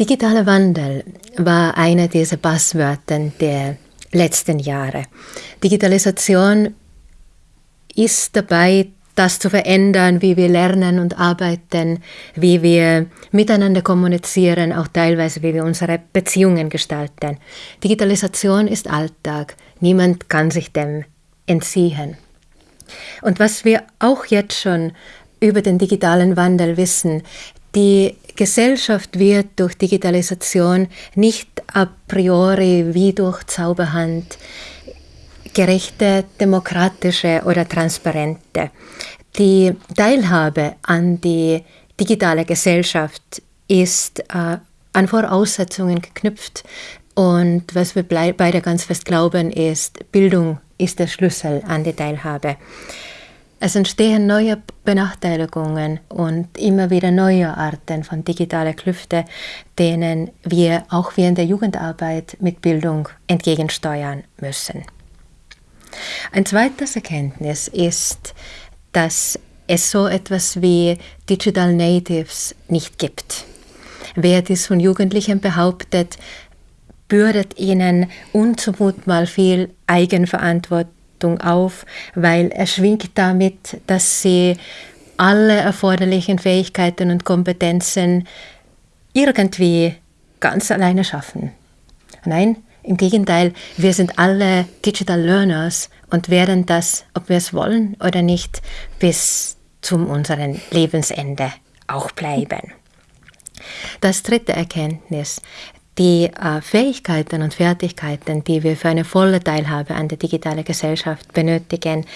Digitaler Wandel war einer dieser Passwörter der letzten Jahre. Digitalisation ist dabei, das zu verändern, wie wir lernen und arbeiten, wie wir miteinander kommunizieren, auch teilweise, wie wir unsere Beziehungen gestalten. Digitalisation ist Alltag. Niemand kann sich dem entziehen. Und was wir auch jetzt schon über den digitalen Wandel wissen, die Gesellschaft wird durch Digitalisation nicht a priori wie durch Zauberhand gerechte, demokratische oder transparente. Die Teilhabe an die digitale Gesellschaft ist äh, an Voraussetzungen geknüpft. Und was wir beide ganz fest glauben, ist, Bildung ist der Schlüssel an die Teilhabe. Es entstehen neue Benachteiligungen und immer wieder neue Arten von digitaler Klüfte, denen wir auch während der Jugendarbeit mit Bildung entgegensteuern müssen. Ein zweites Erkenntnis ist, dass es so etwas wie Digital Natives nicht gibt. Wer dies von Jugendlichen behauptet, bürdet ihnen unzumutbar viel Eigenverantwortung Verantwortung auf, weil er schwingt damit, dass sie alle erforderlichen Fähigkeiten und Kompetenzen irgendwie ganz alleine schaffen. Nein, im Gegenteil, wir sind alle Digital Learners und werden das, ob wir es wollen oder nicht, bis zum unseren Lebensende auch bleiben. Das dritte Erkenntnis, die äh, Fähigkeiten und Fertigkeiten, die wir für eine volle Teilhabe an der digitalen Gesellschaft benötigen,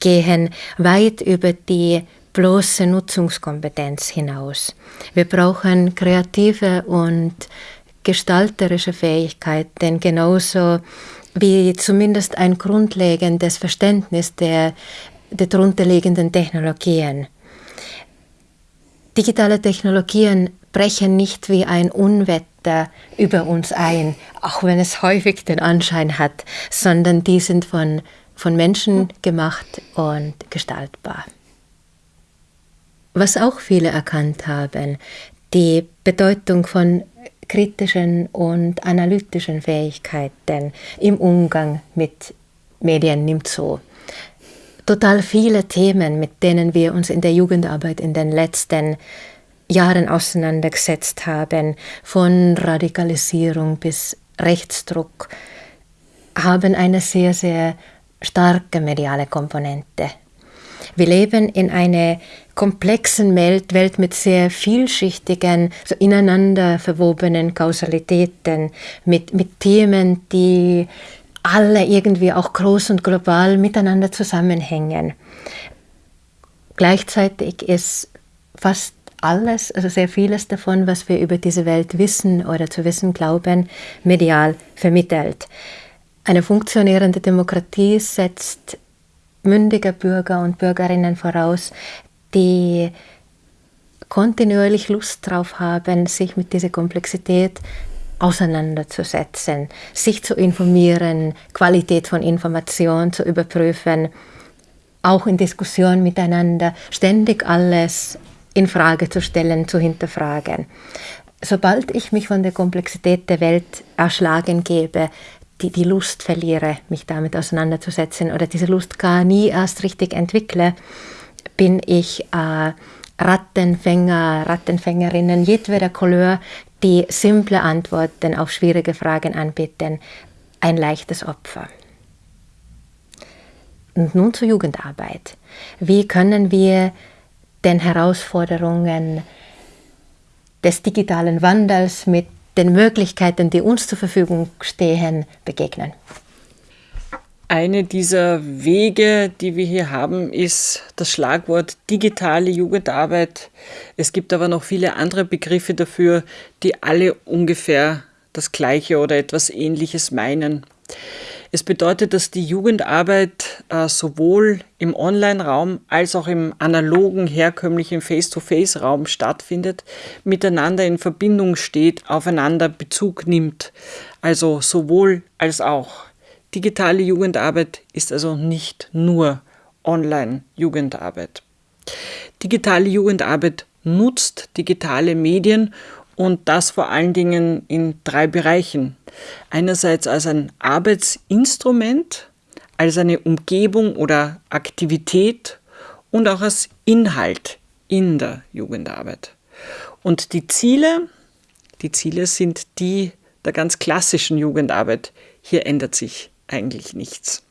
gehen weit über die bloße Nutzungskompetenz hinaus. Wir brauchen kreative und gestalterische Fähigkeiten, genauso wie zumindest ein grundlegendes Verständnis der, der darunterliegenden Technologien. Digitale Technologien brechen nicht wie ein Unwetter über uns ein, auch wenn es häufig den Anschein hat, sondern die sind von, von Menschen gemacht und gestaltbar. Was auch viele erkannt haben, die Bedeutung von kritischen und analytischen Fähigkeiten im Umgang mit Medien nimmt zu. Total viele Themen, mit denen wir uns in der Jugendarbeit in den letzten Jahren auseinandergesetzt haben, von Radikalisierung bis Rechtsdruck, haben eine sehr, sehr starke mediale Komponente. Wir leben in einer komplexen Welt, mit sehr vielschichtigen, so ineinander verwobenen Kausalitäten, mit, mit Themen, die alle irgendwie auch groß und global miteinander zusammenhängen. Gleichzeitig ist fast alles, also sehr vieles davon, was wir über diese Welt wissen oder zu wissen glauben, medial vermittelt. Eine funktionierende Demokratie setzt mündige Bürger und Bürgerinnen voraus, die kontinuierlich Lust darauf haben, sich mit dieser Komplexität auseinanderzusetzen, sich zu informieren, Qualität von Information zu überprüfen, auch in Diskussion miteinander, ständig alles in Frage zu stellen, zu hinterfragen. Sobald ich mich von der Komplexität der Welt erschlagen gebe, die, die Lust verliere, mich damit auseinanderzusetzen oder diese Lust gar nie erst richtig entwickle, bin ich äh, Rattenfänger, Rattenfängerinnen jedweder Couleur, die simple Antworten auf schwierige Fragen anbieten, ein leichtes Opfer. Und nun zur Jugendarbeit. Wie können wir den Herausforderungen des digitalen Wandels mit den Möglichkeiten, die uns zur Verfügung stehen, begegnen. Eine dieser Wege, die wir hier haben, ist das Schlagwort digitale Jugendarbeit. Es gibt aber noch viele andere Begriffe dafür, die alle ungefähr das Gleiche oder etwas Ähnliches meinen. Es bedeutet, dass die Jugendarbeit äh, sowohl im Online-Raum als auch im analogen, herkömmlichen Face-to-Face-Raum stattfindet, miteinander in Verbindung steht, aufeinander Bezug nimmt. Also sowohl als auch. Digitale Jugendarbeit ist also nicht nur Online-Jugendarbeit. Digitale Jugendarbeit nutzt digitale Medien und das vor allen Dingen in drei Bereichen. Einerseits als ein Arbeitsinstrument, als eine Umgebung oder Aktivität und auch als Inhalt in der Jugendarbeit. Und die Ziele, die Ziele sind die der ganz klassischen Jugendarbeit. Hier ändert sich eigentlich nichts.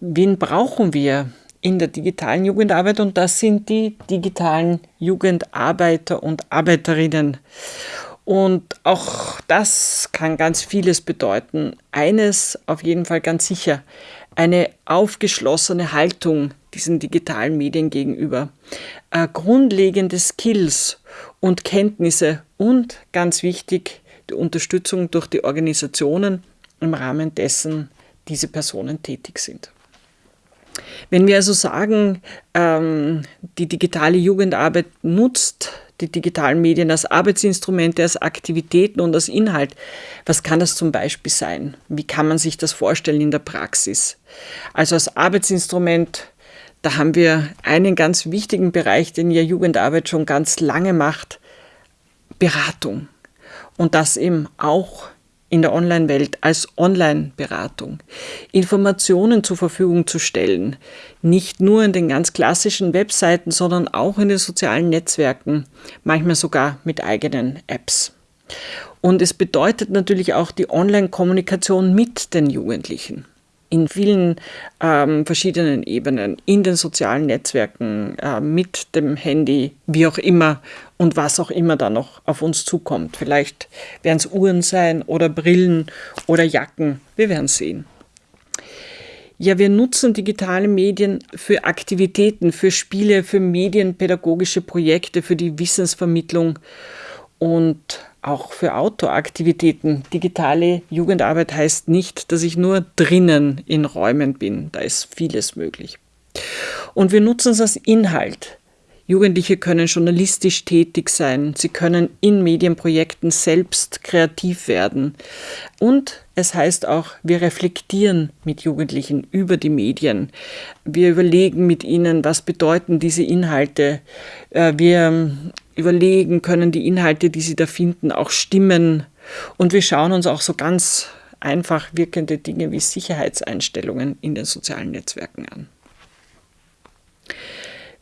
Wen brauchen wir in der digitalen Jugendarbeit? Und das sind die digitalen Jugendarbeiter und Arbeiterinnen. Und auch das kann ganz vieles bedeuten. Eines auf jeden Fall ganz sicher, eine aufgeschlossene Haltung diesen digitalen Medien gegenüber, äh, grundlegende Skills und Kenntnisse und ganz wichtig die Unterstützung durch die Organisationen im Rahmen dessen diese Personen tätig sind. Wenn wir also sagen, ähm, die digitale Jugendarbeit nutzt die digitalen Medien als Arbeitsinstrumente, als Aktivitäten und als Inhalt, was kann das zum Beispiel sein? Wie kann man sich das vorstellen in der Praxis? Also als Arbeitsinstrument, da haben wir einen ganz wichtigen Bereich, den ja Jugendarbeit schon ganz lange macht, Beratung. Und das eben auch in der Online-Welt als Online-Beratung, Informationen zur Verfügung zu stellen, nicht nur in den ganz klassischen Webseiten, sondern auch in den sozialen Netzwerken, manchmal sogar mit eigenen Apps. Und es bedeutet natürlich auch die Online-Kommunikation mit den Jugendlichen in vielen ähm, verschiedenen Ebenen, in den sozialen Netzwerken, äh, mit dem Handy, wie auch immer und was auch immer da noch auf uns zukommt. Vielleicht werden es Uhren sein oder Brillen oder Jacken, wir werden sehen. Ja, wir nutzen digitale Medien für Aktivitäten, für Spiele, für medienpädagogische Projekte, für die Wissensvermittlung und auch für Outdoor-Aktivitäten. Digitale Jugendarbeit heißt nicht, dass ich nur drinnen in Räumen bin. Da ist vieles möglich. Und wir nutzen es als Inhalt. Jugendliche können journalistisch tätig sein, sie können in Medienprojekten selbst kreativ werden. Und es heißt auch, wir reflektieren mit Jugendlichen über die Medien. Wir überlegen mit ihnen, was bedeuten diese Inhalte. Äh, wir überlegen, können die Inhalte, die sie da finden, auch stimmen. Und wir schauen uns auch so ganz einfach wirkende Dinge wie Sicherheitseinstellungen in den sozialen Netzwerken an.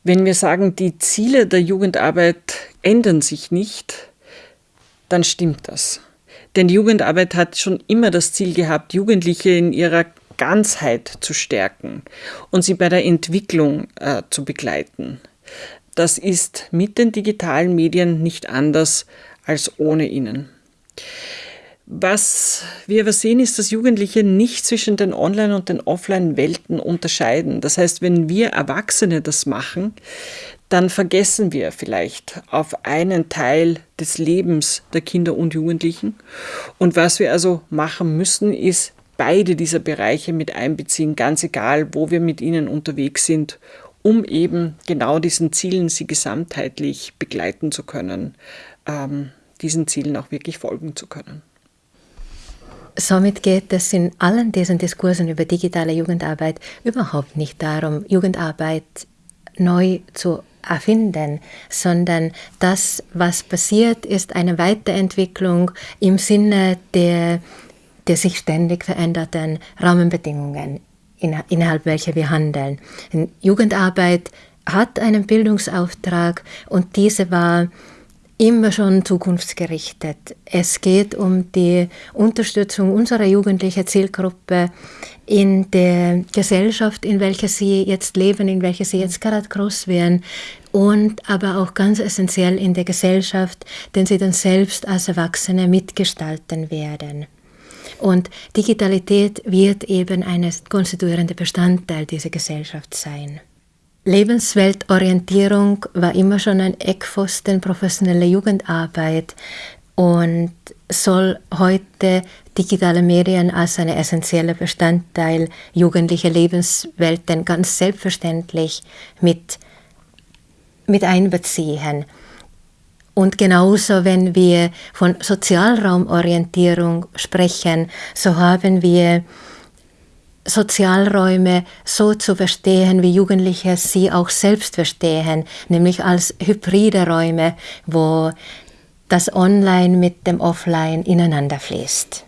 Wenn wir sagen, die Ziele der Jugendarbeit ändern sich nicht, dann stimmt das. Denn Jugendarbeit hat schon immer das Ziel gehabt, Jugendliche in ihrer Ganzheit zu stärken und sie bei der Entwicklung äh, zu begleiten. Das ist mit den digitalen Medien nicht anders als ohne ihnen. Was wir aber sehen, ist, dass Jugendliche nicht zwischen den Online- und den Offline-Welten unterscheiden. Das heißt, wenn wir Erwachsene das machen, dann vergessen wir vielleicht auf einen Teil des Lebens der Kinder und Jugendlichen. Und was wir also machen müssen, ist beide dieser Bereiche mit einbeziehen, ganz egal, wo wir mit ihnen unterwegs sind um eben genau diesen Zielen sie gesamtheitlich begleiten zu können, ähm, diesen Zielen auch wirklich folgen zu können. Somit geht es in allen diesen Diskursen über digitale Jugendarbeit überhaupt nicht darum, Jugendarbeit neu zu erfinden, sondern das, was passiert, ist eine Weiterentwicklung im Sinne der, der sich ständig veränderten Rahmenbedingungen innerhalb welcher wir handeln. Jugendarbeit hat einen Bildungsauftrag und diese war immer schon zukunftsgerichtet. Es geht um die Unterstützung unserer jugendlichen Zielgruppe in der Gesellschaft, in welcher sie jetzt leben, in welcher sie jetzt gerade groß werden und aber auch ganz essentiell in der Gesellschaft, den sie dann selbst als Erwachsene mitgestalten werden. Und Digitalität wird eben ein konstituierender Bestandteil dieser Gesellschaft sein. Lebensweltorientierung war immer schon ein Eckpfosten professioneller Jugendarbeit und soll heute digitale Medien als ein essentieller Bestandteil jugendlicher Lebenswelten ganz selbstverständlich mit, mit einbeziehen. Und genauso, wenn wir von Sozialraumorientierung sprechen, so haben wir Sozialräume so zu verstehen, wie Jugendliche sie auch selbst verstehen, nämlich als hybride Räume, wo das Online mit dem Offline ineinander fließt.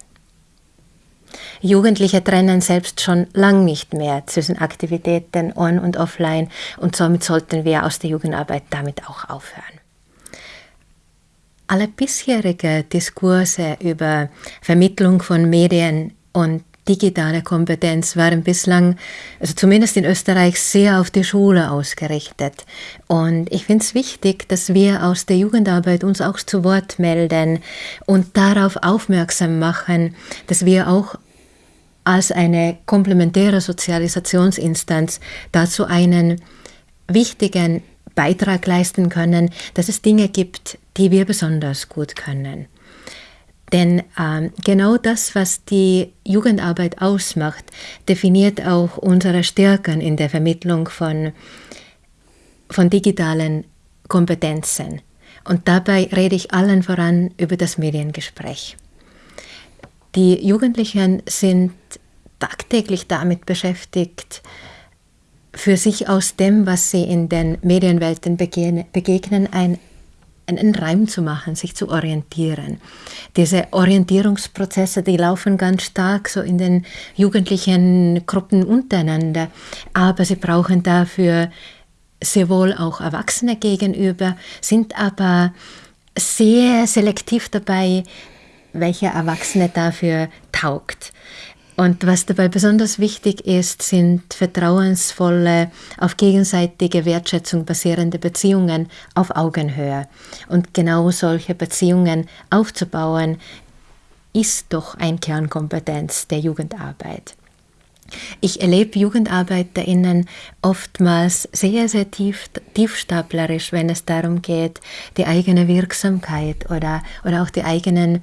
Jugendliche trennen selbst schon lang nicht mehr zwischen Aktivitäten on und offline und somit sollten wir aus der Jugendarbeit damit auch aufhören. Alle bisherige Diskurse über Vermittlung von Medien und digitale Kompetenz waren bislang, also zumindest in Österreich, sehr auf die Schule ausgerichtet. Und ich finde es wichtig, dass wir aus der Jugendarbeit uns auch zu Wort melden und darauf aufmerksam machen, dass wir auch als eine komplementäre Sozialisationsinstanz dazu einen wichtigen Beitrag leisten können, dass es Dinge gibt, die wir besonders gut können. Denn ähm, genau das, was die Jugendarbeit ausmacht, definiert auch unsere Stärken in der Vermittlung von, von digitalen Kompetenzen. Und dabei rede ich allen voran über das Mediengespräch. Die Jugendlichen sind tagtäglich damit beschäftigt, für sich aus dem, was sie in den Medienwelten begegnen, ein einen Reim zu machen, sich zu orientieren. Diese Orientierungsprozesse, die laufen ganz stark so in den jugendlichen Gruppen untereinander, aber sie brauchen dafür sehr wohl auch Erwachsene gegenüber, sind aber sehr selektiv dabei, welcher Erwachsene dafür taugt. Und was dabei besonders wichtig ist, sind vertrauensvolle, auf gegenseitige Wertschätzung basierende Beziehungen auf Augenhöhe. Und genau solche Beziehungen aufzubauen, ist doch ein Kernkompetenz der Jugendarbeit. Ich erlebe JugendarbeiterInnen oftmals sehr, sehr tief, tiefstaplerisch, wenn es darum geht, die eigene Wirksamkeit oder, oder auch die eigenen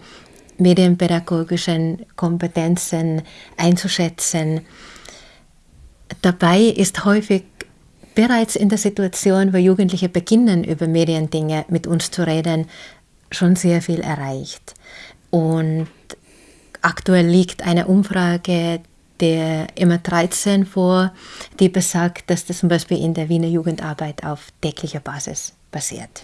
medienpädagogischen Kompetenzen einzuschätzen. Dabei ist häufig bereits in der Situation, wo Jugendliche beginnen, über Mediendinge mit uns zu reden, schon sehr viel erreicht. Und aktuell liegt eine Umfrage der immer 13 vor, die besagt, dass das zum Beispiel in der Wiener Jugendarbeit auf täglicher Basis basiert.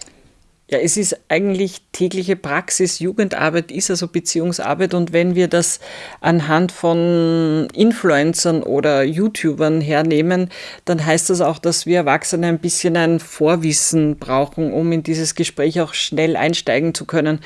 Ja, es ist eigentlich tägliche Praxis. Jugendarbeit ist also Beziehungsarbeit. Und wenn wir das anhand von Influencern oder YouTubern hernehmen, dann heißt das auch, dass wir Erwachsene ein bisschen ein Vorwissen brauchen, um in dieses Gespräch auch schnell einsteigen zu können.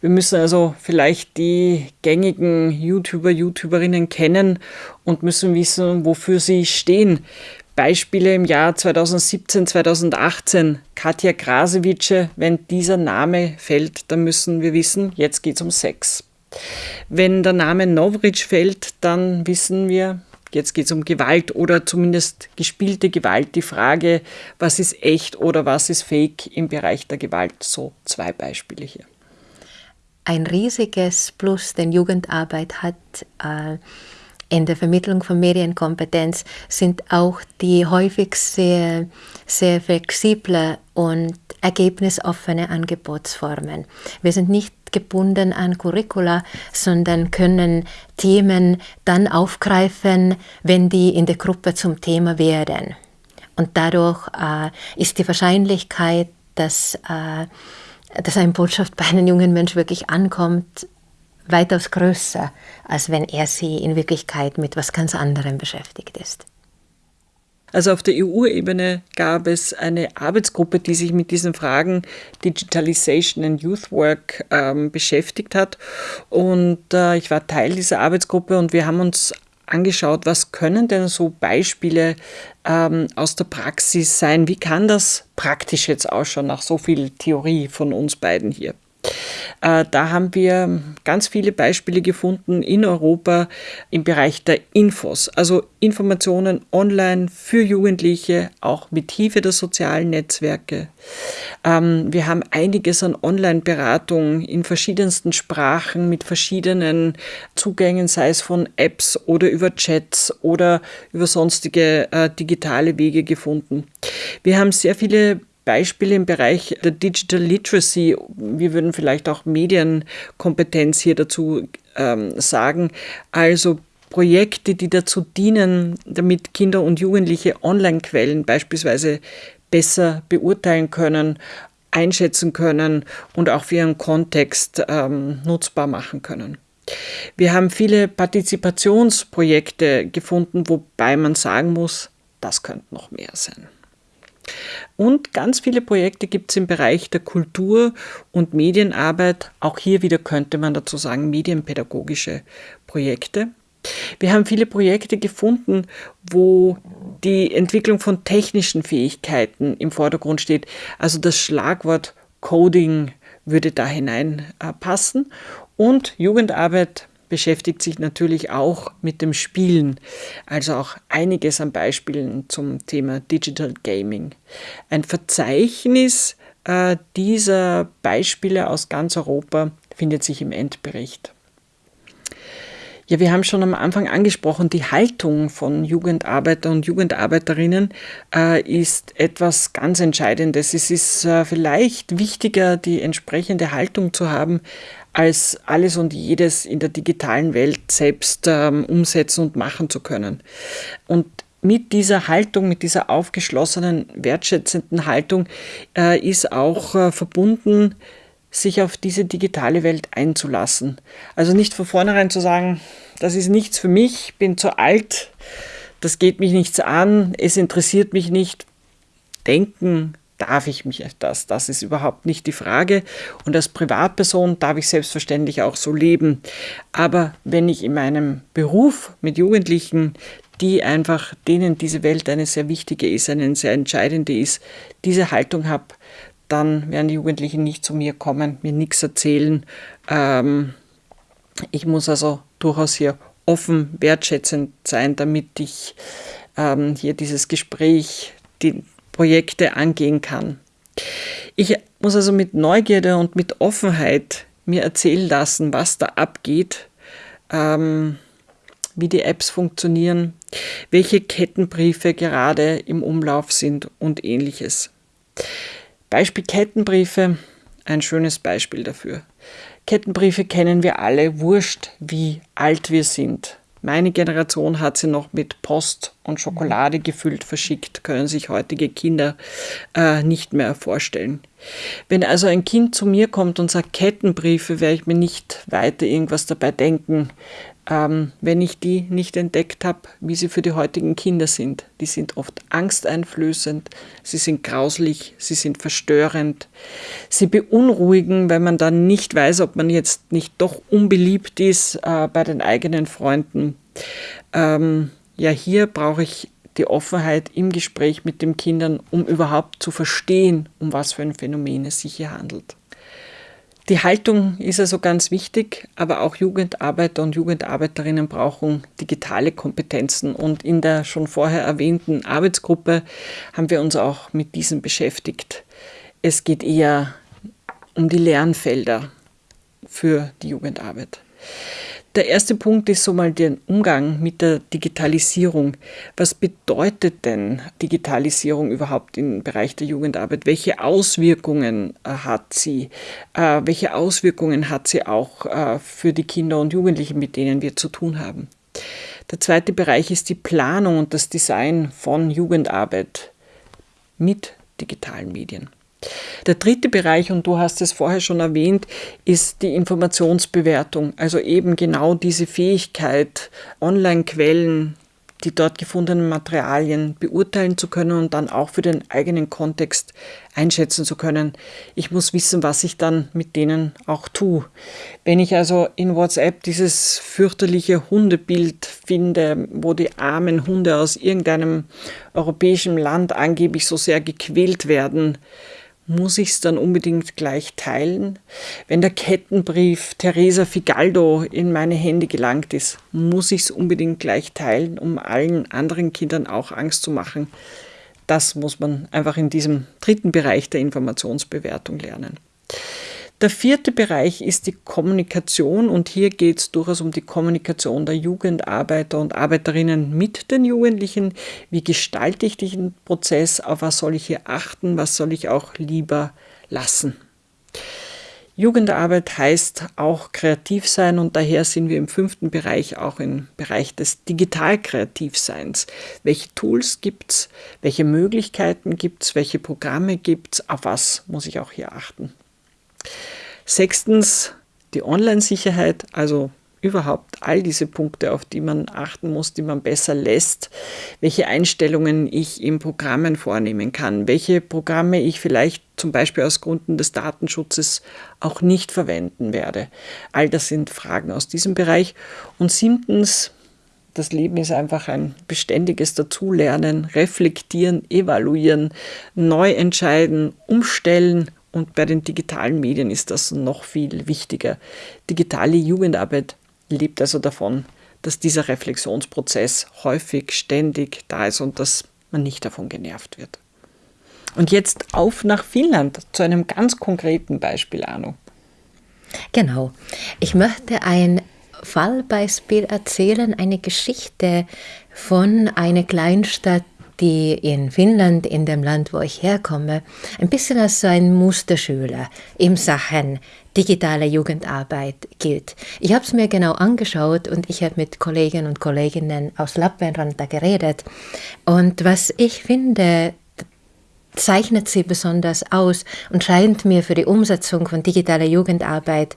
Wir müssen also vielleicht die gängigen YouTuber, YouTuberinnen kennen und müssen wissen, wofür sie stehen. Beispiele im Jahr 2017, 2018. Katja Krasewitsche, wenn dieser Name fällt, dann müssen wir wissen, jetzt geht es um Sex. Wenn der Name Novric fällt, dann wissen wir, jetzt geht es um Gewalt oder zumindest gespielte Gewalt. Die Frage, was ist echt oder was ist fake im Bereich der Gewalt. So zwei Beispiele hier. Ein riesiges Plus, den Jugendarbeit hat. Äh in der Vermittlung von Medienkompetenz sind auch die häufig sehr, sehr flexible und ergebnisoffene Angebotsformen. Wir sind nicht gebunden an Curricula, sondern können Themen dann aufgreifen, wenn die in der Gruppe zum Thema werden. Und dadurch äh, ist die Wahrscheinlichkeit, dass, äh, dass eine Botschaft bei einem jungen Mensch wirklich ankommt, weitaus größer, als wenn er sie in Wirklichkeit mit was ganz anderem beschäftigt ist. Also auf der EU-Ebene gab es eine Arbeitsgruppe, die sich mit diesen Fragen Digitalization and Youth Work ähm, beschäftigt hat. Und äh, ich war Teil dieser Arbeitsgruppe und wir haben uns angeschaut, was können denn so Beispiele ähm, aus der Praxis sein? Wie kann das praktisch jetzt ausschauen nach so viel Theorie von uns beiden hier? Äh, da haben wir ganz viele Beispiele gefunden in Europa im Bereich der Infos, also Informationen online für Jugendliche, auch mit Hilfe der sozialen Netzwerke. Ähm, wir haben einiges an Online-Beratung in verschiedensten Sprachen mit verschiedenen Zugängen, sei es von Apps oder über Chats oder über sonstige äh, digitale Wege gefunden. Wir haben sehr viele Beispiele im Bereich der Digital Literacy, wir würden vielleicht auch Medienkompetenz hier dazu ähm, sagen, also Projekte, die dazu dienen, damit Kinder und Jugendliche Online-Quellen beispielsweise besser beurteilen können, einschätzen können und auch für ihren Kontext ähm, nutzbar machen können. Wir haben viele Partizipationsprojekte gefunden, wobei man sagen muss, das könnte noch mehr sein. Und ganz viele Projekte gibt es im Bereich der Kultur- und Medienarbeit. Auch hier wieder könnte man dazu sagen, medienpädagogische Projekte. Wir haben viele Projekte gefunden, wo die Entwicklung von technischen Fähigkeiten im Vordergrund steht. Also das Schlagwort Coding würde da hineinpassen. Und Jugendarbeit beschäftigt sich natürlich auch mit dem Spielen, also auch einiges an Beispielen zum Thema Digital Gaming. Ein Verzeichnis äh, dieser Beispiele aus ganz Europa findet sich im Endbericht. Ja, wir haben schon am Anfang angesprochen, die Haltung von Jugendarbeiter und Jugendarbeiterinnen äh, ist etwas ganz Entscheidendes. Es ist äh, vielleicht wichtiger, die entsprechende Haltung zu haben, als alles und jedes in der digitalen Welt selbst ähm, umsetzen und machen zu können. Und mit dieser Haltung, mit dieser aufgeschlossenen, wertschätzenden Haltung äh, ist auch äh, verbunden, sich auf diese digitale Welt einzulassen. Also nicht von vornherein zu sagen, das ist nichts für mich, bin zu alt, das geht mich nichts an, es interessiert mich nicht. Denken, darf ich mich das? Das ist überhaupt nicht die Frage. Und als Privatperson darf ich selbstverständlich auch so leben. Aber wenn ich in meinem Beruf mit Jugendlichen, die einfach, denen diese Welt eine sehr wichtige ist, eine sehr entscheidende ist, diese Haltung habe, dann werden die Jugendlichen nicht zu mir kommen, mir nichts erzählen. Ähm, ich muss also durchaus hier offen, wertschätzend sein, damit ich ähm, hier dieses Gespräch, die, Projekte angehen kann. Ich muss also mit Neugierde und mit Offenheit mir erzählen lassen, was da abgeht, ähm, wie die Apps funktionieren, welche Kettenbriefe gerade im Umlauf sind und ähnliches. Beispiel Kettenbriefe, ein schönes Beispiel dafür. Kettenbriefe kennen wir alle, wurscht wie alt wir sind. Meine Generation hat sie noch mit Post und Schokolade gefüllt verschickt, können sich heutige Kinder äh, nicht mehr vorstellen. Wenn also ein Kind zu mir kommt und sagt Kettenbriefe, werde ich mir nicht weiter irgendwas dabei denken, ähm, wenn ich die nicht entdeckt habe, wie sie für die heutigen Kinder sind. Die sind oft angsteinflößend, sie sind grauslich, sie sind verstörend, sie beunruhigen, weil man dann nicht weiß, ob man jetzt nicht doch unbeliebt ist äh, bei den eigenen Freunden. Ähm, ja, hier brauche ich die Offenheit im Gespräch mit den Kindern, um überhaupt zu verstehen, um was für ein Phänomen es sich hier handelt. Die Haltung ist also ganz wichtig, aber auch Jugendarbeiter und Jugendarbeiterinnen brauchen digitale Kompetenzen. Und in der schon vorher erwähnten Arbeitsgruppe haben wir uns auch mit diesem beschäftigt. Es geht eher um die Lernfelder für die Jugendarbeit. Der erste Punkt ist so mal der Umgang mit der Digitalisierung. Was bedeutet denn Digitalisierung überhaupt im Bereich der Jugendarbeit? Welche Auswirkungen äh, hat sie? Äh, welche Auswirkungen hat sie auch äh, für die Kinder und Jugendlichen, mit denen wir zu tun haben? Der zweite Bereich ist die Planung und das Design von Jugendarbeit mit digitalen Medien. Der dritte Bereich, und du hast es vorher schon erwähnt, ist die Informationsbewertung. Also eben genau diese Fähigkeit, Online-Quellen, die dort gefundenen Materialien beurteilen zu können und dann auch für den eigenen Kontext einschätzen zu können. Ich muss wissen, was ich dann mit denen auch tue. Wenn ich also in WhatsApp dieses fürchterliche Hundebild finde, wo die armen Hunde aus irgendeinem europäischen Land angeblich so sehr gequält werden, muss ich es dann unbedingt gleich teilen? Wenn der Kettenbrief Teresa Figaldo in meine Hände gelangt ist, muss ich es unbedingt gleich teilen, um allen anderen Kindern auch Angst zu machen? Das muss man einfach in diesem dritten Bereich der Informationsbewertung lernen. Der vierte Bereich ist die Kommunikation und hier geht es durchaus um die Kommunikation der Jugendarbeiter und Arbeiterinnen mit den Jugendlichen. Wie gestalte ich diesen Prozess? Auf was soll ich hier achten? Was soll ich auch lieber lassen? Jugendarbeit heißt auch kreativ sein und daher sind wir im fünften Bereich auch im Bereich des Digital-Kreativseins. Welche Tools gibt es? Welche Möglichkeiten gibt es? Welche Programme gibt es? Auf was muss ich auch hier achten? Sechstens die Online-Sicherheit, also überhaupt all diese Punkte, auf die man achten muss, die man besser lässt, welche Einstellungen ich in Programmen vornehmen kann, welche Programme ich vielleicht zum Beispiel aus Gründen des Datenschutzes auch nicht verwenden werde. All das sind Fragen aus diesem Bereich. Und siebtens, das Leben ist einfach ein beständiges Dazulernen, reflektieren, evaluieren, neu entscheiden, umstellen und bei den digitalen Medien ist das noch viel wichtiger. Digitale Jugendarbeit lebt also davon, dass dieser Reflexionsprozess häufig, ständig da ist und dass man nicht davon genervt wird. Und jetzt auf nach Finnland zu einem ganz konkreten Beispiel, Arno. Genau. Ich möchte ein Fallbeispiel erzählen, eine Geschichte von einer Kleinstadt die in Finnland, in dem Land, wo ich herkomme, ein bisschen als so ein Musterschüler in Sachen digitale Jugendarbeit gilt. Ich habe es mir genau angeschaut und ich habe mit Kollegen und Kolleginnen aus Lappeenranta geredet. Und was ich finde, zeichnet sie besonders aus und scheint mir für die Umsetzung von digitaler Jugendarbeit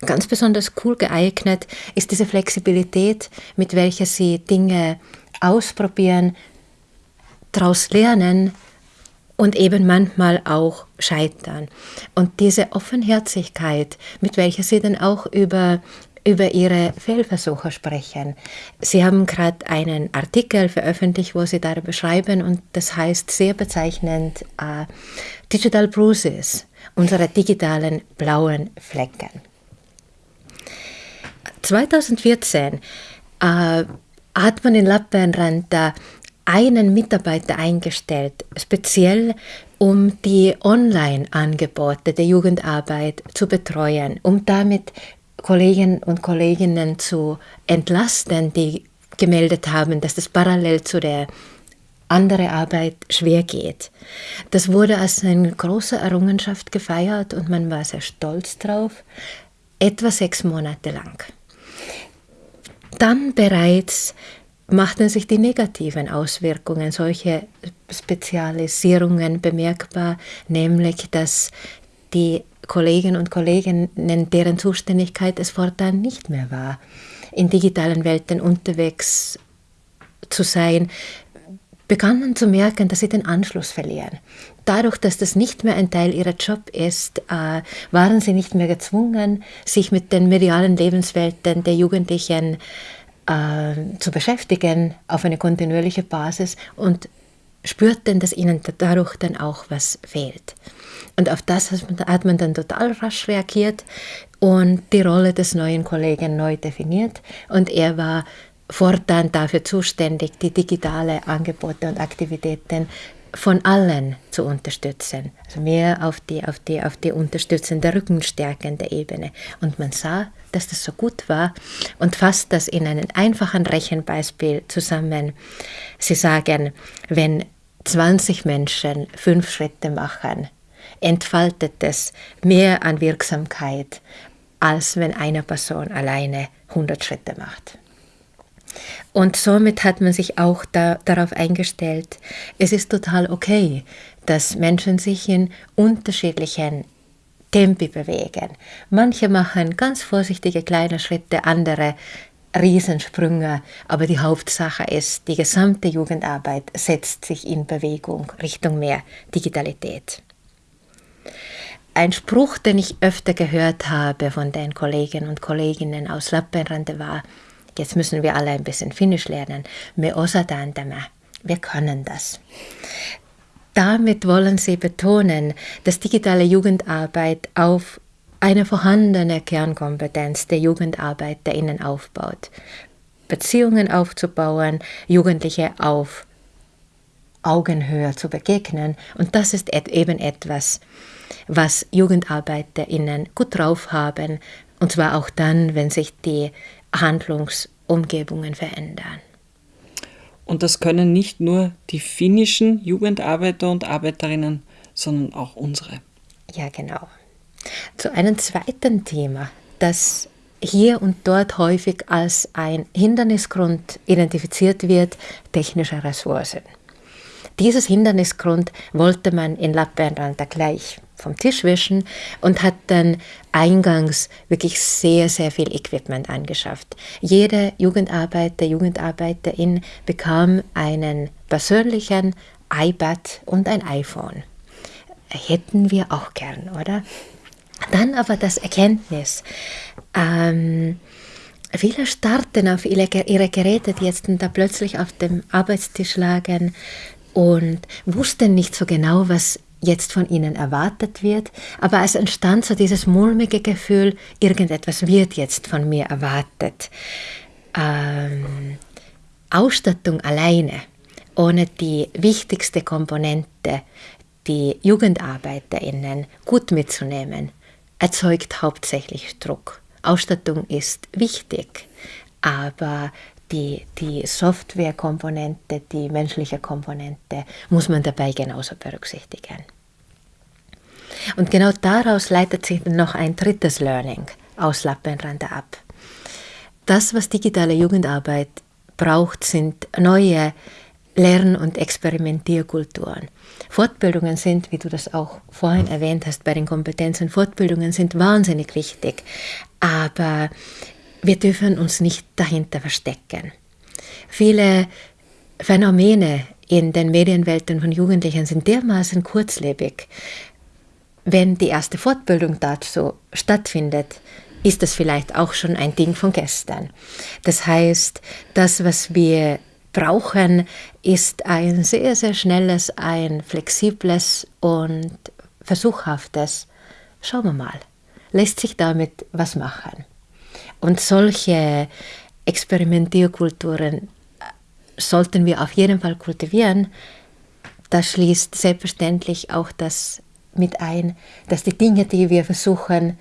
ganz besonders cool geeignet, ist diese Flexibilität, mit welcher sie Dinge ausprobieren, daraus lernen und eben manchmal auch scheitern. Und diese Offenherzigkeit, mit welcher Sie dann auch über über Ihre Fehlversuche sprechen. Sie haben gerade einen Artikel veröffentlicht, wo Sie darüber schreiben und das heißt sehr bezeichnend uh, Digital Bruises, unsere digitalen blauen Flecken. 2014 uh, hat man in Lappeenranta einen Mitarbeiter eingestellt, speziell um die Online-Angebote der Jugendarbeit zu betreuen, um damit Kollegen und Kolleginnen zu entlasten, die gemeldet haben, dass das parallel zu der andere Arbeit schwer geht. Das wurde als eine große Errungenschaft gefeiert und man war sehr stolz drauf, etwa sechs Monate lang. Dann bereits machten sich die negativen Auswirkungen solcher Spezialisierungen bemerkbar, nämlich dass die Kollegen und Kolleginnen, deren Zuständigkeit es fortan nicht mehr war, in digitalen Welten unterwegs zu sein, begannen zu merken, dass sie den Anschluss verlieren. Dadurch, dass das nicht mehr ein Teil ihrer Job ist, äh, waren sie nicht mehr gezwungen, sich mit den medialen Lebenswelten der Jugendlichen äh, zu beschäftigen auf eine kontinuierliche Basis und spürten, dass ihnen dadurch dann auch was fehlt. Und auf das hat man dann total rasch reagiert und die Rolle des neuen Kollegen neu definiert. Und er war fortan dafür zuständig, die digitale Angebote und Aktivitäten von allen zu unterstützen. Also mehr auf die, auf die, auf die unterstützende, rückenstärkende Ebene. Und man sah, dass das so gut war und fasst das in einem einfachen Rechenbeispiel zusammen. Sie sagen, wenn 20 Menschen fünf Schritte machen, entfaltet es mehr an Wirksamkeit, als wenn eine Person alleine 100 Schritte macht. Und somit hat man sich auch da, darauf eingestellt, es ist total okay, dass Menschen sich in unterschiedlichen Tempi bewegen. Manche machen ganz vorsichtige kleine Schritte, andere Riesensprünge, aber die Hauptsache ist, die gesamte Jugendarbeit setzt sich in Bewegung Richtung mehr Digitalität. Ein Spruch, den ich öfter gehört habe von den Kolleginnen und Kolleginnen aus Lappeenranta war, jetzt müssen wir alle ein bisschen Finnisch lernen, me osataan wir können das. Damit wollen sie betonen, dass digitale Jugendarbeit auf eine vorhandene Kernkompetenz der Jugendarbeit der Innen aufbaut. Beziehungen aufzubauen, Jugendliche auf Augenhöhe zu begegnen. Und das ist eben etwas, was JugendarbeiterInnen gut drauf haben, und zwar auch dann, wenn sich die Handlungsumgebungen verändern. Und das können nicht nur die finnischen Jugendarbeiter und Arbeiterinnen, sondern auch unsere. Ja, genau. Zu einem zweiten Thema, das hier und dort häufig als ein Hindernisgrund identifiziert wird, technische Ressourcen. Dieses Hindernisgrund wollte man in Lappeenranta gleich vom Tisch wischen und hat dann eingangs wirklich sehr, sehr viel Equipment angeschafft. Jede Jugendarbeiter, Jugendarbeiterin bekam einen persönlichen iPad und ein iPhone. Hätten wir auch gern, oder? Dann aber das Erkenntnis. Ähm, viele starten auf ihre Geräte, die jetzt da plötzlich auf dem Arbeitstisch lagen und wussten nicht so genau, was jetzt von ihnen erwartet wird, aber es entstand so dieses mulmige Gefühl, irgendetwas wird jetzt von mir erwartet. Ähm, Ausstattung alleine, ohne die wichtigste Komponente, die JugendarbeiterInnen gut mitzunehmen, erzeugt hauptsächlich Druck. Ausstattung ist wichtig, aber die, die Softwarekomponente, die menschliche Komponente muss man dabei genauso berücksichtigen. Und genau daraus leitet sich noch ein drittes Learning aus Lappenrande ab. Das, was digitale Jugendarbeit braucht, sind neue Lern- und Experimentierkulturen. Fortbildungen sind, wie du das auch vorhin erwähnt hast, bei den Kompetenzen, Fortbildungen sind wahnsinnig wichtig, aber wir dürfen uns nicht dahinter verstecken. Viele Phänomene in den Medienwelten von Jugendlichen sind dermaßen kurzlebig. Wenn die erste Fortbildung dazu stattfindet, ist das vielleicht auch schon ein Ding von gestern. Das heißt, das, was wir brauchen, ist ein sehr, sehr schnelles, ein flexibles und versuchhaftes. Schauen wir mal, lässt sich damit was machen? Und solche Experimentierkulturen äh, sollten wir auf jeden Fall kultivieren. Das schließt selbstverständlich auch das mit ein, dass die Dinge, die wir versuchen,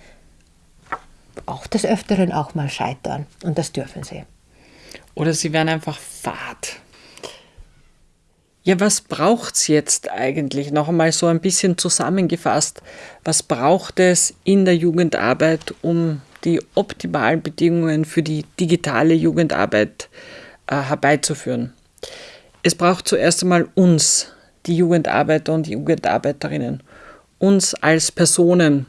auch des Öfteren auch mal scheitern. Und das dürfen sie. Oder sie werden einfach fad. Ja, was braucht es jetzt eigentlich? Noch einmal so ein bisschen zusammengefasst. Was braucht es in der Jugendarbeit, um die optimalen Bedingungen für die digitale Jugendarbeit äh, herbeizuführen. Es braucht zuerst einmal uns, die Jugendarbeiter und die Jugendarbeiterinnen, uns als Personen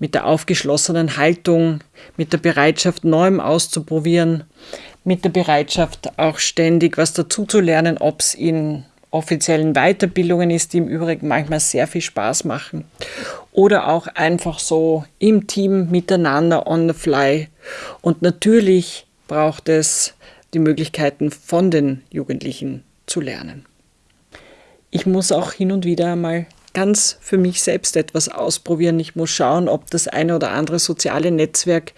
mit der aufgeschlossenen Haltung, mit der Bereitschaft, Neuem auszuprobieren, mit der Bereitschaft, auch ständig was dazuzulernen, ob es in offiziellen Weiterbildungen ist, die im Übrigen manchmal sehr viel Spaß machen. Oder auch einfach so im Team miteinander on the fly. Und natürlich braucht es die Möglichkeiten von den Jugendlichen zu lernen. Ich muss auch hin und wieder mal ganz für mich selbst etwas ausprobieren. Ich muss schauen, ob das eine oder andere soziale Netzwerk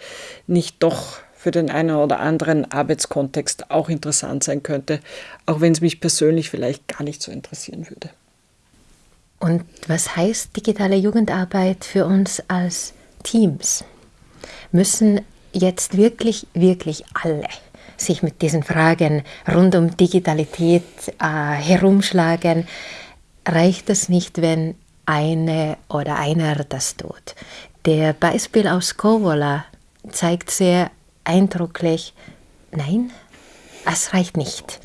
nicht doch für den einen oder anderen Arbeitskontext auch interessant sein könnte, auch wenn es mich persönlich vielleicht gar nicht so interessieren würde. Und was heißt digitale Jugendarbeit für uns als Teams? Müssen jetzt wirklich, wirklich alle sich mit diesen Fragen rund um Digitalität äh, herumschlagen? Reicht es nicht, wenn eine oder einer das tut? Der Beispiel aus Kovola zeigt sehr eindrücklich, nein, es reicht nicht.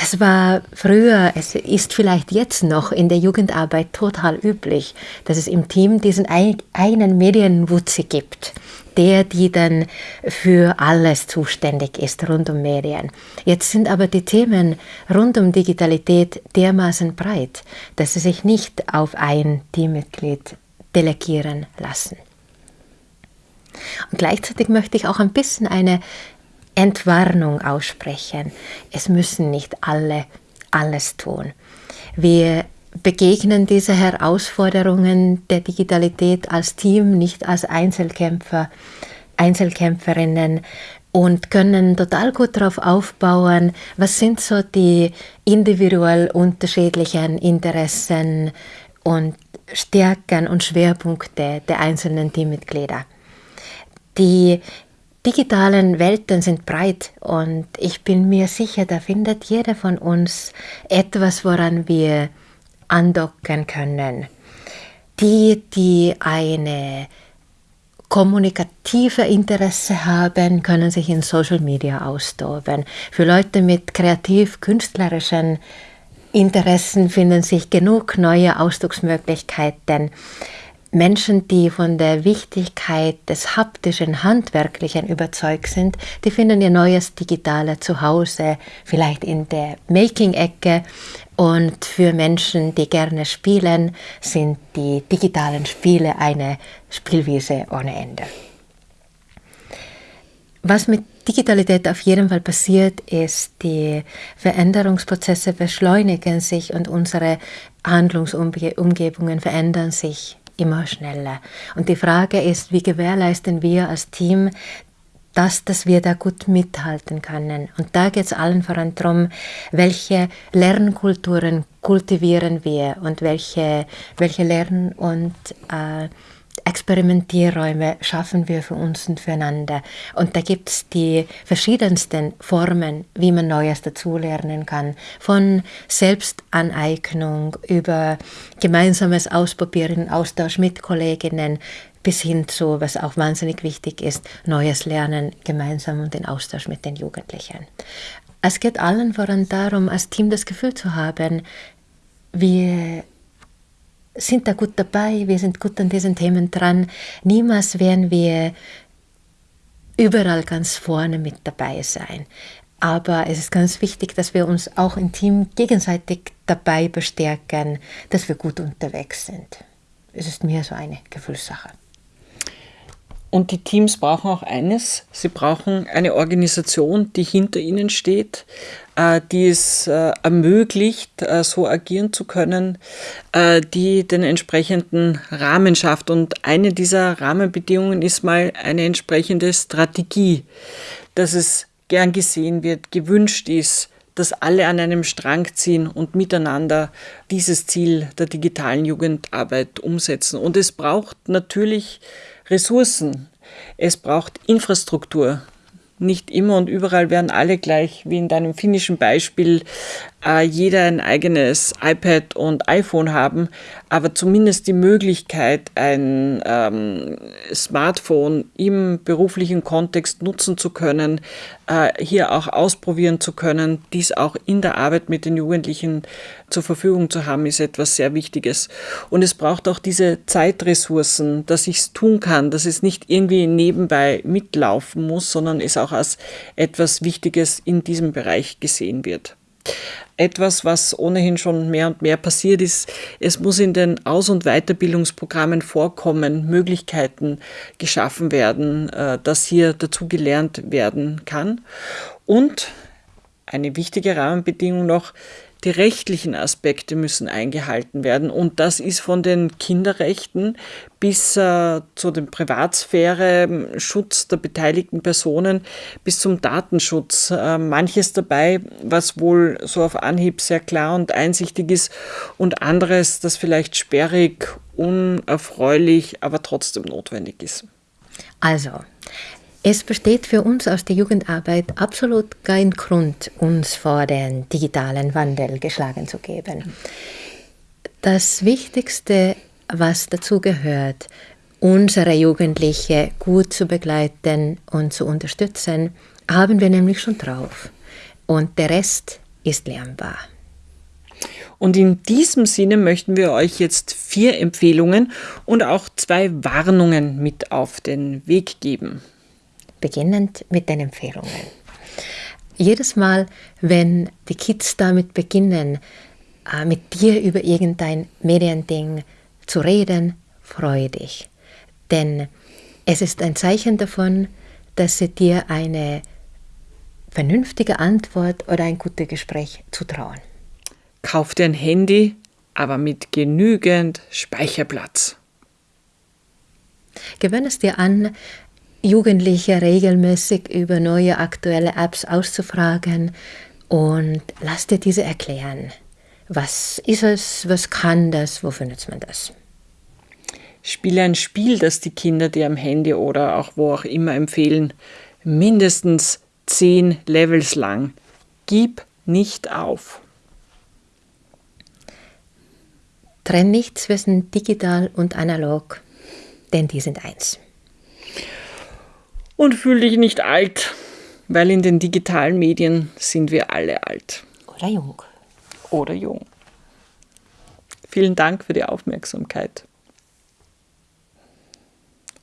Es war früher, es ist vielleicht jetzt noch in der Jugendarbeit total üblich, dass es im Team diesen einen Medienwutzi gibt, der, die dann für alles zuständig ist rund um Medien. Jetzt sind aber die Themen rund um Digitalität dermaßen breit, dass sie sich nicht auf ein Teammitglied delegieren lassen. Und gleichzeitig möchte ich auch ein bisschen eine Entwarnung aussprechen. Es müssen nicht alle alles tun. Wir begegnen diese Herausforderungen der Digitalität als Team, nicht als Einzelkämpfer, Einzelkämpferinnen und können total gut darauf aufbauen, was sind so die individuell unterschiedlichen Interessen und Stärken und Schwerpunkte der einzelnen Teammitglieder. Die digitalen Welten sind breit und ich bin mir sicher, da findet jeder von uns etwas, woran wir andocken können. Die, die eine kommunikative Interesse haben, können sich in Social Media austoben. Für Leute mit kreativ-künstlerischen Interessen finden sich genug neue Ausdrucksmöglichkeiten. Menschen, die von der Wichtigkeit des haptischen, handwerklichen überzeugt sind, die finden ihr neues Digitale zu Hause, vielleicht in der Making-Ecke. Und für Menschen, die gerne spielen, sind die digitalen Spiele eine Spielwiese ohne Ende. Was mit Digitalität auf jeden Fall passiert, ist, die Veränderungsprozesse beschleunigen sich und unsere Handlungsumgebungen verändern sich immer schneller. Und die Frage ist, wie gewährleisten wir als Team, dass, dass wir da gut mithalten können. Und da geht es allen voran darum, welche Lernkulturen kultivieren wir und welche, welche Lern- und äh, Experimentierräume schaffen wir für uns und füreinander. Und da gibt es die verschiedensten Formen, wie man Neues dazulernen kann. Von Selbstaneignung über gemeinsames Ausprobieren, Austausch mit Kolleginnen bis hin zu, was auch wahnsinnig wichtig ist, neues Lernen gemeinsam und den Austausch mit den Jugendlichen. Es geht allen voran darum, als Team das Gefühl zu haben, wir sind da gut dabei, wir sind gut an diesen Themen dran. Niemals werden wir überall ganz vorne mit dabei sein. Aber es ist ganz wichtig, dass wir uns auch im Team gegenseitig dabei bestärken, dass wir gut unterwegs sind. Es ist mir so eine Gefühlssache. Und die Teams brauchen auch eines, sie brauchen eine Organisation, die hinter ihnen steht, äh, die es äh, ermöglicht, äh, so agieren zu können, die den entsprechenden Rahmen schafft. Und eine dieser Rahmenbedingungen ist mal eine entsprechende Strategie, dass es gern gesehen wird, gewünscht ist, dass alle an einem Strang ziehen und miteinander dieses Ziel der digitalen Jugendarbeit umsetzen. Und es braucht natürlich Ressourcen, es braucht Infrastruktur. Nicht immer und überall werden alle gleich, wie in deinem finnischen Beispiel, äh, jeder ein eigenes iPad und iPhone haben, aber zumindest die Möglichkeit, ein ähm, Smartphone im beruflichen Kontext nutzen zu können, äh, hier auch ausprobieren zu können, dies auch in der Arbeit mit den Jugendlichen zur Verfügung zu haben, ist etwas sehr Wichtiges. Und es braucht auch diese Zeitressourcen, dass ich es tun kann, dass es nicht irgendwie nebenbei mitlaufen muss, sondern es auch als etwas Wichtiges in diesem Bereich gesehen wird etwas, was ohnehin schon mehr und mehr passiert ist. Es muss in den Aus- und Weiterbildungsprogrammen vorkommen, Möglichkeiten geschaffen werden, äh, dass hier dazu gelernt werden kann. Und eine wichtige Rahmenbedingung noch, die rechtlichen Aspekte müssen eingehalten werden und das ist von den Kinderrechten bis äh, zu dem Privatsphäre, Schutz der beteiligten Personen bis zum Datenschutz. Äh, manches dabei, was wohl so auf Anhieb sehr klar und einsichtig ist und anderes, das vielleicht sperrig, unerfreulich, aber trotzdem notwendig ist. Also, es besteht für uns aus der Jugendarbeit absolut kein Grund, uns vor den digitalen Wandel geschlagen zu geben. Das Wichtigste, was dazu gehört, unsere Jugendliche gut zu begleiten und zu unterstützen, haben wir nämlich schon drauf. Und der Rest ist lernbar. Und in diesem Sinne möchten wir euch jetzt vier Empfehlungen und auch zwei Warnungen mit auf den Weg geben beginnend mit den Empfehlungen. Jedes Mal, wenn die Kids damit beginnen, äh, mit dir über irgendein Mediending zu reden, freue dich. Denn es ist ein Zeichen davon, dass sie dir eine vernünftige Antwort oder ein gutes Gespräch zutrauen. Kauf dir ein Handy, aber mit genügend Speicherplatz. Gewöhne es dir an, Jugendliche regelmäßig über neue aktuelle Apps auszufragen und lass dir diese erklären. Was ist es, was kann das, wofür nutzt man das? Spiele ein Spiel, das die Kinder dir am Handy oder auch wo auch immer empfehlen, mindestens zehn Levels lang. Gib nicht auf. Trenn nicht zwischen digital und analog, denn die sind eins. Und fühl dich nicht alt, weil in den digitalen Medien sind wir alle alt. Oder jung. Oder jung. Vielen Dank für die Aufmerksamkeit.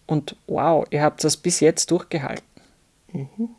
Und wow, ihr habt das bis jetzt durchgehalten. Mhm.